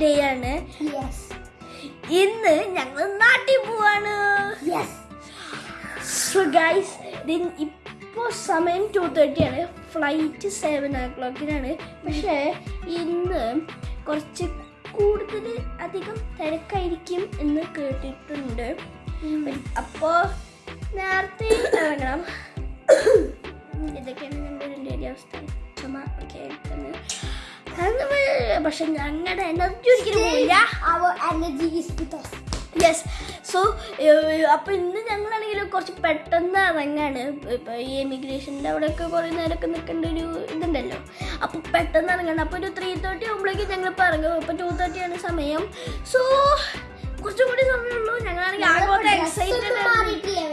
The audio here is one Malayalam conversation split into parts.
ഡേ ആണ്. ഇന്ന് ഞങ്ങൾ നാട്ടിൽ പോവാണ്. സോ ഗൈസ് ഇപ്പോൾ സമയം ടു തേർട്ടി ആണ്. ഫ്ലൈറ്റ് സെവൻ ഓ ക്ലോക്കിനാണ് പക്ഷേ ഇന്ന് കുറച്ച് കൂടുതൽ അധികം തിരക്കായിരിക്കും എന്ന് കേട്ടിട്ടുണ്ട്. അപ്പോൾ നേരത്തെ ഇറങ്ങണം. ഇതൊക്കെയാണ് ഞങ്ങളുടെ രണ്ടുപേരുടെ അവസ്ഥ. ചുമ ഒക്കെ പക്ഷെ ഞങ്ങളുടെ എനർജി ഒരിക്കലും പോയില്ല അവർ energy is with yes so അപ്പോൾ ഇന്ന് ഞങ്ങളാണെങ്കിൽ കുറച്ച് പെട്ടെന്ന് ഇറങ്ങാണ്. ഇപ്പോൾ ഈ എമിഗ്രേഷന്റെ അവിടെയൊക്കെ കുറേ നേരമൊക്കെ നിൽക്കേണ്ട ഒരു ഇതുണ്ടല്ലോ. അപ്പോൾ പെട്ടെന്ന് ഇറങ്ങണം. അപ്പോൾ ഒരു ത്രീ തേർട്ടി ആകുമ്പോഴേക്കും ഞങ്ങളിപ്പോൾ ഇറങ്ങും. ഇപ്പോൾ ടു തേർട്ടി ആണ് സമയം. സോ കുറച്ചും കൂടി സമയമുള്ളൂ. ഞങ്ങളാണെങ്കിൽ ആകെ എക്സൈറ്റഡ്.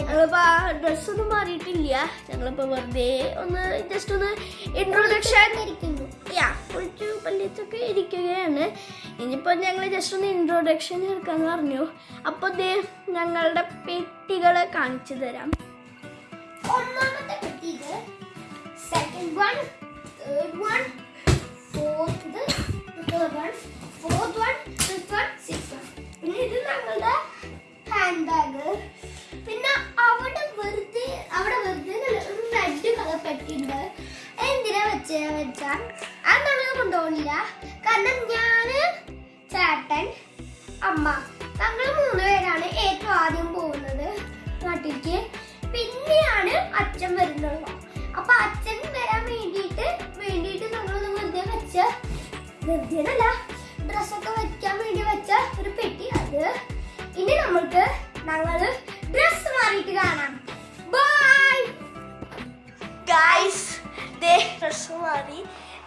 ഞങ്ങളിപ്പോൾ ആ ഡ്രസ്സൊന്നും മാറിയിട്ടില്ല. ഞങ്ങളിപ്പോൾ വെറുതെ ഒന്ന് ജസ്റ്റ് ഒന്ന് ഇൻട്രൊഡക്ഷൻ യാ കുളിച്ചു പള്ളിച്ചൊക്കെ ഇരിക്കുകയാണ്. ഇനിയിപ്പോൾ ഞങ്ങൾ ജസ്റ്റ് ഒന്ന് ഇൻട്രൊഡക്ഷൻ എടുക്കാന്ന് പറഞ്ഞു. അപ്പോൾ ദേ ഞങ്ങളുടെ പെട്ടികളെ കാണിച്ചു തരാം. ഒന്നാമത്തെ പെട്ടികൾ second one third one fourth one fourth one six one പിന്നെ ഇത് ഞങ്ങളുടെ ഹാൻഡ് ബാഗ് പിന്നെ അവിടെ വെറുതെ അവിടെ വെറുതെ ഒരു റെഡ് കളർ പെട്ടിണ്ട് എന്തിനാ വെച്ചാ വെച്ചാ? അത് നമ്മൾ കൊണ്ടുപോകില്ല കാരണം ഞാൻ ചേട്ടൻ അമ്മ ഞങ്ങൾ മൂന്ന് പേരാണ് ഏറ്റവും ആദ്യം പോകുന്നത് നാട്ടിലേക്ക്. പിന്നെയാണ് അച്ഛൻ വരുന്നത്. അപ്പൊ അച്ഛൻ വരാൻ വേണ്ടിയിട്ട് വേണ്ടിയിട്ട് നമ്മളൊന്ന് വെറുതെ വെച്ച വെറുതെ അല്ല ഡ്രസ്സൊക്കെ വെക്കാൻ വേണ്ടി വെച്ച ഒരു പെട്ടി അത്. ഇനി നമ്മൾക്ക് ഞങ്ങൾ ഡ്രസ് മാറിയിട്ട് കാണാം. ബൈ ഗായ്സ് ദേ ഡ്രസ് മാറി.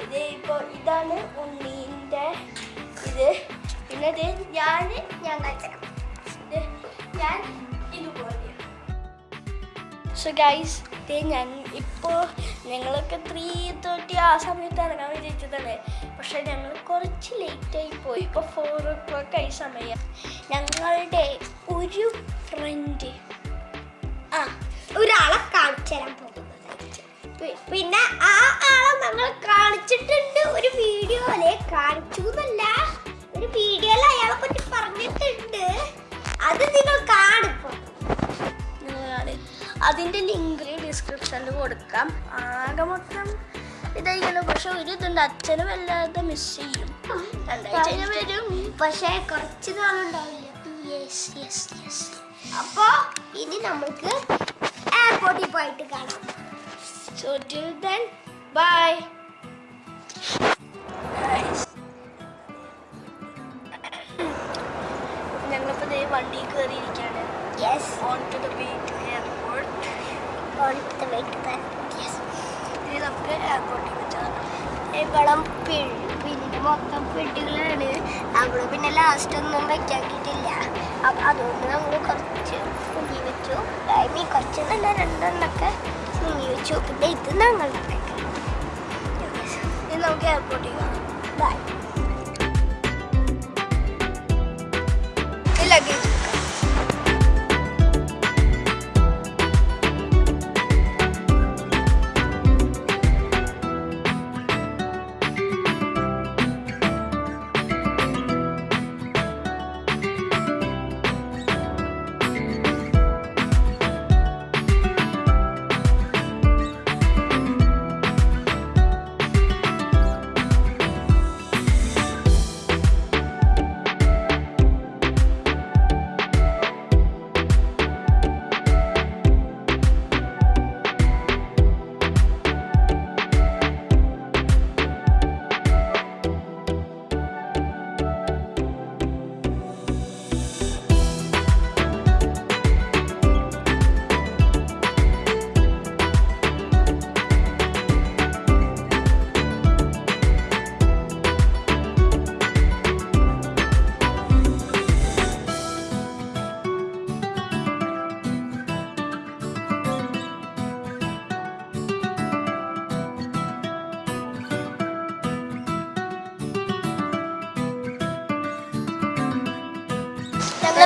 ഇത് ഇപ്പോൾ ഇതാണ് ഉണ്ണീന്റെ ഇത്. പിന്നെ ദേ ഞാൻ ഞാൻ. ദേ ഞാൻ ഇതുപോലെ സോ ഗൈസ് ദേ ഞാൻ ഇപ്പോൾ ഞങ്ങളൊക്കെ ത്രീ തേർട്ടി ആ സമയത്ത് ഇറങ്ങാൻ വിചാരിച്ചതല്ലേ? പക്ഷെ ഞങ്ങൾ കുറച്ച് ലേറ്റായി പോയി. ഇപ്പോൾ ഫോർ ഓ ക്ലോക്ക് ആയി സമയം. ഞങ്ങളുടെ ഒരു ഫ്രണ്ട് ആ ഒരാളെ കാണിച്ചു തരാൻ പോകുന്നത് പിന്നെ ആ ആളെ ഞങ്ങൾ കാണിച്ചിട്ടുണ്ട്. ഒരു വീഡിയോ അല്ലെ കാണിച്ചു എന്നല്ല. ഒരു വീഡിയോയിൽ അയാളെ പറ്റി പറഞ്ഞിട്ടുണ്ട്. അത് നിങ്ങൾ കാണിപ്പോ അതിന്റെ ലിങ്ക് ഡിസ്ക്രിപ്ഷനിൽ കൊടുക്കാം. ആകെ മൊത്തം ഇതായിരിക്കണം പക്ഷെ ഒരു ഇതുണ്ട്. അച്ഛനെ വല്ലാതെ മിസ് ചെയ്യും. രണ്ടാഴ്ച വരും. പക്ഷേ കുറച്ച് നാളുണ്ടാവില്ല. യെസ് യെസ് യെസ് അപ്പോ ഇനി നമുക്ക് എയർപോർട്ടിൽ പോയിട്ട് കാണാം. സോ ടിൽ ദെൻ ബൈ ഞങ്ങളിപ്പോൾ ദേ വണ്ടി കയറിയിരിക്കുകയാണ് yes on to the airport the yes ഇത് നമുക്ക് എയർപോർട്ടിൽ വെച്ചതാണ് പിന്നെ മൊത്തം പെട്ടികളാണ് അവിടെ പിന്നെ ലാസ്റ്റ് ഒന്നും വെക്കാക്കിയിട്ടില്ല അപ്പൊ അതുകൊണ്ട് നമ്മൾ കുറച്ച് മുങ്ങി വെച്ചു മീൻ കുറച്ച് നല്ല രണ്ടെണ്ണൊക്കെ മുങ്ങി വെച്ചു പിന്നെ ഇത് ഇത് നമുക്ക് എയർപോർട്ടിൽ കാണാം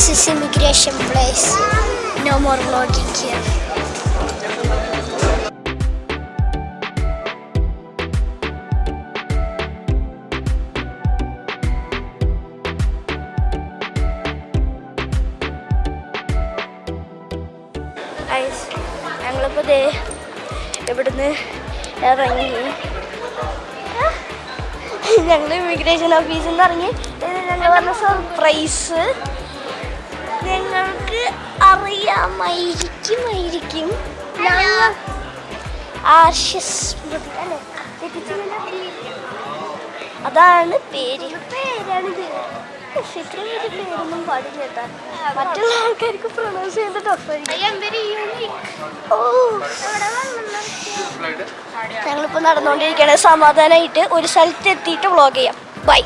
This is immigration place. No more vlogging here. ഞങ്ങളിപ്പോൾ ദേ ഇവിടുന്ന് ഇറങ്ങി ഞങ്ങൾ ഇമിഗ്രേഷൻ ഓഫീസിൽ നിന്ന് ഇറങ്ങി ഞങ്ങൾ പറഞ്ഞ സർപ്രൈസ് ഞങ്ങൾക്ക് അറിയാമായിരിക്കുമായിരിക്കും. ഞങ്ങൾ ആർഷ്യസ്? അതാണ് പേര്. പേരാണിത് ഉഫ്, സമാധാനായിട്ട് വലിയ പേരൊന്നും പാടില്ല കേട്ടാ. മറ്റുള്ള ആൾക്കാർക്ക് പ്രൊണൗൺസ് ചെയ്യുന്നത് ടഫായിരിക്കും ഓ. ഞങ്ങളിപ്പോൾ നടന്നുകൊണ്ടിരിക്കുകയാണ്. സമാധാനമായിട്ട് ഒരു സ്ഥലത്ത് എത്തിയിട്ട് വ്ളോഗ് ചെയ്യാം. ബൈ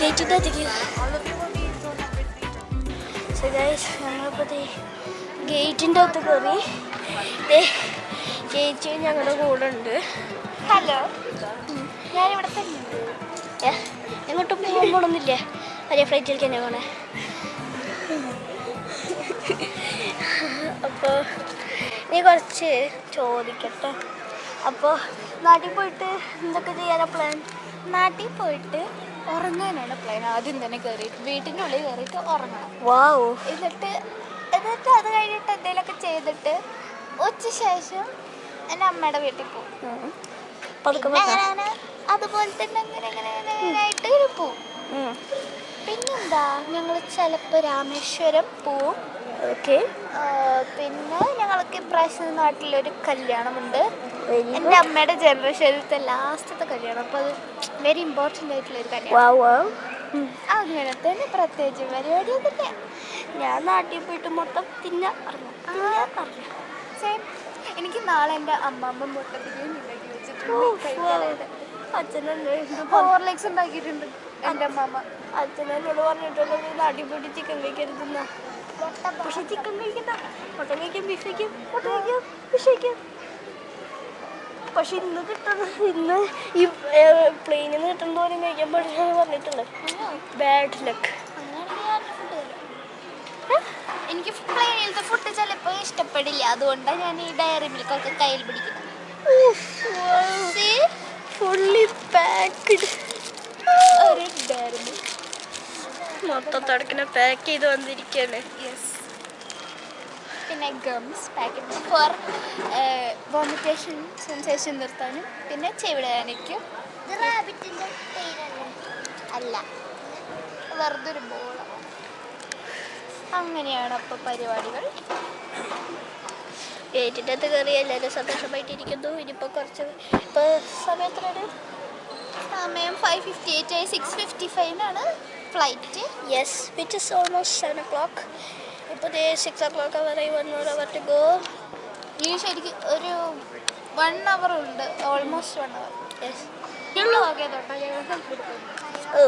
ഗേറ്റിന്റെ സോ ഗൈസ് ഞങ്ങളിപ്പോൾ ഗേറ്റിന്റെ അകത്ത് കയറി ചേച്ചി ഞങ്ങളുടെ കൂടെ ഉണ്ട് ഹലോ. ഞാനിവിടെ തന്നെ. എങ്ങോട്ടും പോകാൻ പോകണമെന്നില്ലേ വലിയ ഫ്ലൈറ്റിലേക്ക് തന്നെ പോണേ. അപ്പോൾ നീ കുറച്ച് ചോദിക്കട്ടെ. അപ്പോൾ നാട്ടിൽ പോയിട്ട് എന്തൊക്കെ ചെയ്യാനാ പ്ലാൻ നാട്ടിൽ പോയിട്ട് ഉറങ്ങാനാണ് പ്ലാൻ ആദ്യം തന്നെ കയറിയിട്ട് വീട്ടിന്റെ ഉള്ളിൽ കയറിയിട്ട് ഉറങ്ങണം. വാവോ എന്നിട്ട് എന്നിട്ട് അത് കഴിഞ്ഞിട്ട് എന്തെങ്കിലുമൊക്കെ ചെയ്തിട്ട് ഉച്ച ശേഷം എന്റെ അമ്മയുടെ വീട്ടിൽ പോകും പിന്നെ. അങ്ങനെ അതുപോലെ തന്നെ അങ്ങനെ അങ്ങനെ അങ്ങനെ അങ്ങനെ ആയിട്ട് പോവും. പിന്നെന്താ? ഞങ്ങൾ ചിലപ്പോൾ രാമേശ്വരം പോവും. ഓക്കെ. പിന്നെ ഞങ്ങൾക്ക് ഇപ്രാവശ്യം നാട്ടിലൊരു കല്യാണമുണ്ട്. എന്റെ അമ്മയുടെ ജനറേഷനിലത്തെ ലാസ്റ്റത്തെ കല്യാണം. അപ്പോൾ അത് വെരി ഇമ്പോർട്ടന്റ് ആയിട്ടുള്ള ഒരു കല്യാണം. അങ്ങനെ തന്നെ പ്രത്യേകിച്ച് പരിപാടിയൊക്കെ ഞാൻ നാട്ടിൽ പോയിട്ട് മൊത്തം തിന്ന അറിഞ്ഞു തിന്ന അറിഞ്ഞു സെയിം എനിക്ക് നാളെ എന്റെ അമ്മമ്മ മുട്ടത്തിരിയും ഉണ്ടാക്കി വെച്ചിട്ടുണ്ട്. കഴിക്കാനായിട്ട് അച്ഛനെന്നെ എന്ത് ഹോർലിക്സ് ഉണ്ടാക്കിയിട്ടുണ്ട്. എന്റെ അമ്മമ്മ. അച്ഛനെന്നോട് പറഞ്ഞിട്ടുള്ളത് നാട്ടിൽ പോയിട്ട് ചിക്കൻ കഴിക്കരുതെന്ന. പക്ഷെ ചിക്കൻ കഴിക്കുന്ന മട്ടൻ കഴിക്കും ബീഫ് കഴിക്കും മട്ടൻ കഴിക്കും ഫിഷ് കഴിക്കാം. പക്ഷെ ഇന്ന് കിട്ടുന്നത് ഇന്ന് ഈ പ്ലെയിനിൽ നിന്ന് കിട്ടുന്ന പോലെ കഴിക്കാൻ പാടില്ല എന്ന് പറഞ്ഞിട്ടുണ്ട് ബാഡ് ലക്ക് എനിക്ക് പ്ലെയിനിലത്തെ ഫുഡ് ചിലപ്പോൾ ഇഷ്ടപ്പെടില്ല. അതുകൊണ്ടാണ് ഞാൻ ഈ ഡയറി മിൽക്കൊക്കെ കയ്യിൽ പിടിക്കുന്നത്? ഫുള്ളി പാക്ക്ഡ് ഒരു ഡയറി മൊത്തം തടക്കിനെ പാക്ക് ചെയ്ത് വന്നിരിക്കുകയാണ് യെസ് പിന്നെ gums packet for vomitation sensation നിർത്താനും പിന്നെ ചെവിടാനയ്ക്കും അല്ല. വെറുതെ ഒരു ബോളാണ് അങ്ങനെയാണ് അപ്പോൾ പരിപാടികൾ. ഗേറ്റിന്റെ അകത്ത് കയറി എല്ലാവരും സന്തോഷമായിട്ടിരിക്കുന്നു. ഇനിയിപ്പോൾ കുറച്ച് ഇപ്പോൾ സമയത്തിനൊരു സമയം ഫൈവ് ഫിഫ്റ്റി എയ്റ്റ് ആയി. Six fifty ഫൈവിനാണ് flight yes which is almost seven o'clock ഇപ്പോൾ ദേ സിക്സ് ഓ ക്ലോക്ക് വരെ വൺ അവർ ടു ഗോ ഇനി ശരിക്കും ഒരു വൺ അവർ ഉണ്ട്. ഓൾമോസ്റ്റ് വൺ അവർ യെസ് ഞങ്ങൾ ഓക്കെ തൊട്ടോ ഞങ്ങൾ സെൽഫി എടുക്കുന്നു ഓ.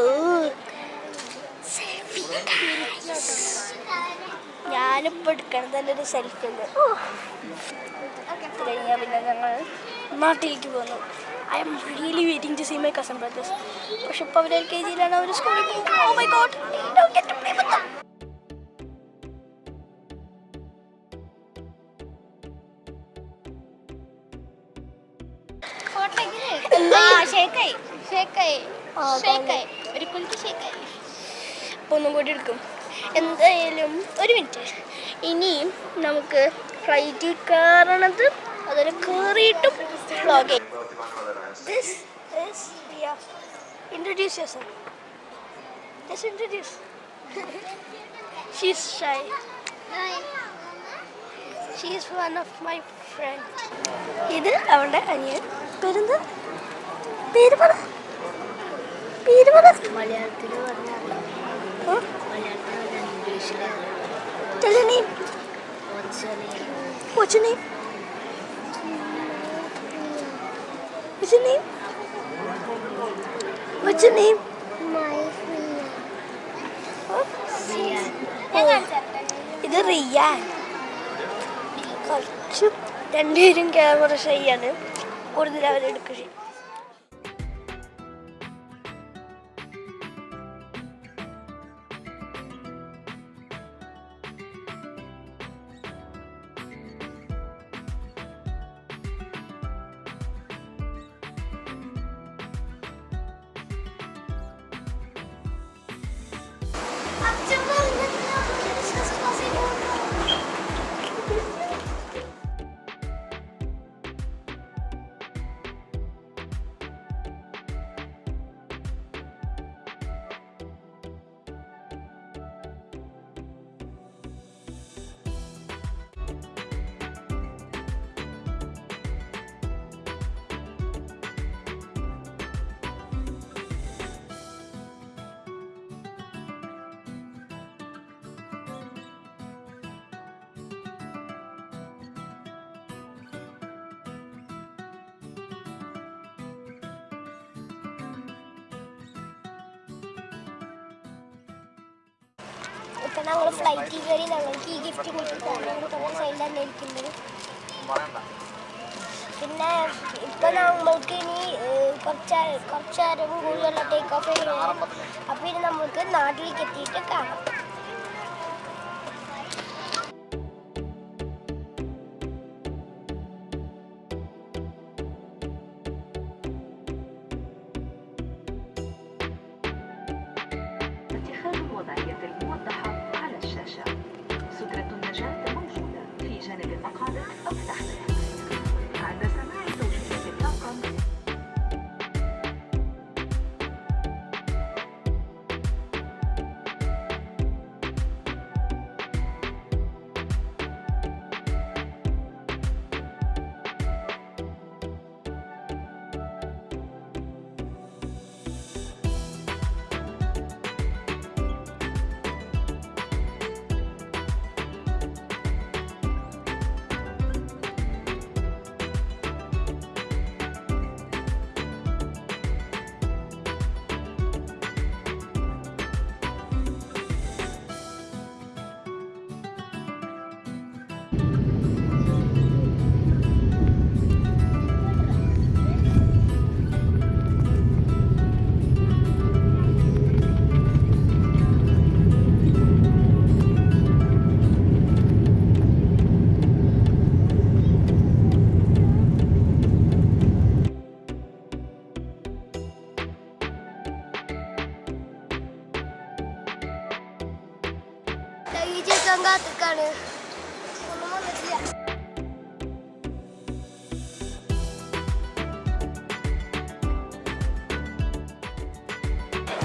ഞാനിപ്പോൾ എടുക്കണം തന്നെ ഒരു സെൽഫി ഉണ്ട്. കഴിഞ്ഞാൽ പിന്നെ ഞങ്ങൾ നാട്ടിലേക്ക് പോന്നു. I'm really waiting to see my cousin brothers പക്ഷെ ഇപ്പോൾ അവർ എൽ കെ ജിയിലാണ് അവർ സ്കൂളിൽ പോകുന്നത് ഓ മൈ ഗോഡ് ഷേക്കായി. ഷേക്കായി. ഒരു കുലുക്ക് ഷേക്കായി. അപ്പോൾ ഒന്നും കൂടി എടുക്കും. എന്തായാലും ഒരു മിനിറ്റ്. ഇനിയും നമുക്ക് ഫ്ലൈറ്റിൽ കയറണത് അതിൽ കയറിയിട്ടും വ്ളോഗ് ചെയ്യും. This introduce yourself just introduce she's shy she's one of my friend ഇത് അവളുടെ അനിയൻ. പേരെന്താ? പേര് പറ. പേര് പറ മലയാളത്തിൽ പറഞ്ഞാൽ Huh? മലയാളത്തിൽ പറഞ്ഞാൽ ഇംഗ്ലീഷിൽ Tell your name. What's your name? What's your name? What's your name? Huh? Oh, ഇത് റിയാൻ കുറച്ച് രണ്ടുപേരും ക്യാമറ ഷൈയാണ് കൂടുതൽ അവരെടുക്കുക ഞങ്ങൾ ഫ്ലൈറ്റിൽ കയറി ഞങ്ങൾക്ക് ഈ ഗിഫ്റ്റ് കിട്ടിയിട്ടാണ് ഞങ്ങൾ കുറച്ച് സൈഡിൽ പിന്നെ ഇപ്പൊ നമ്മൾക്ക് ഇനി കുറച്ച കുറച്ച് നേരം കൂടുതലുള്ള ടേക്ക് ഓഫ് ചെയ്യുന്നത് അപ്പൊ ഇനി നമുക്ക് നാട്ടിലേക്ക് എത്തിയിട്ട് കാണാം. ചേക്കാൻ കാത്തിക്കാണ് ഒന്നും വന്നിട്ടില്ല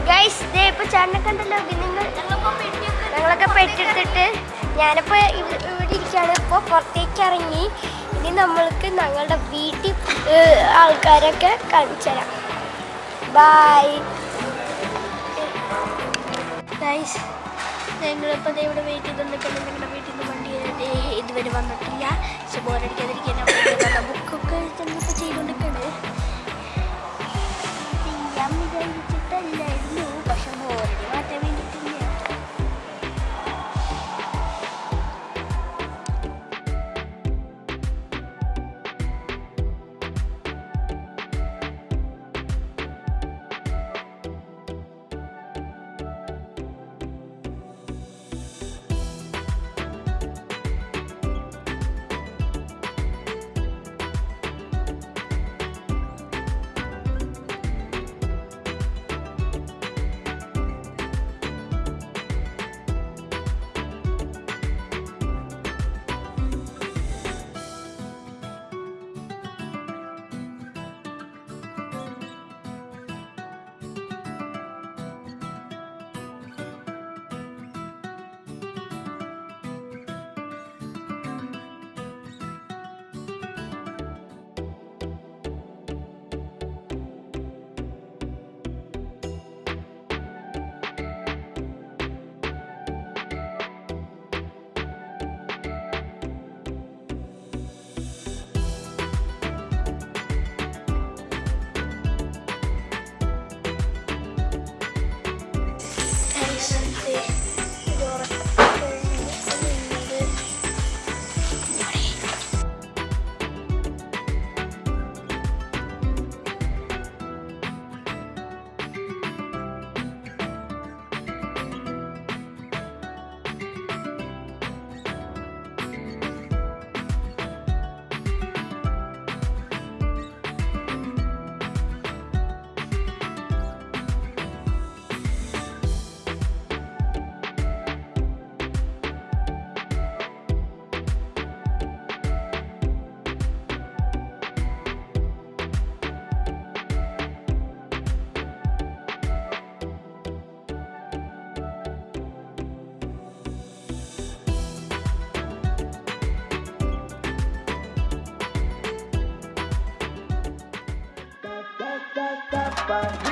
ഗൈസ് ദേ ഇപ്പൊ ചേട്ടനെ കണ്ടല്ലോ. നിങ്ങൾ ഞങ്ങളൊക്കെ പെട്ടെടുത്തിട്ട് ഞാനിപ്പോ ഇവ- ഇവിടെ ഇരിക്കുകയാണ് ഇപ്പോൾ പുറത്തേക്ക് ഇറങ്ങി ഇനി നമ്മൾക്ക് ഞങ്ങളുടെ വീട്ടിൽ ആൾക്കാരൊക്കെ കാണിച്ചു തരാം. ബൈ ഗൈസ് ഞങ്ങളിപ്പോൾ ഇവിടെ വെയിറ്റ് ചെയ്തുകൊണ്ടിരിക്കുന്നത് ഞങ്ങളുടെ വീട്ടിൽ നിന്ന് വണ്ടി ഇതുവരെ വന്നിട്ടില്ല. പക്ഷെ ബോറടിക്കാതിരിക്കാൻ ബുക്കൊക്കെ ഞങ്ങളിപ്പോൾ 拜。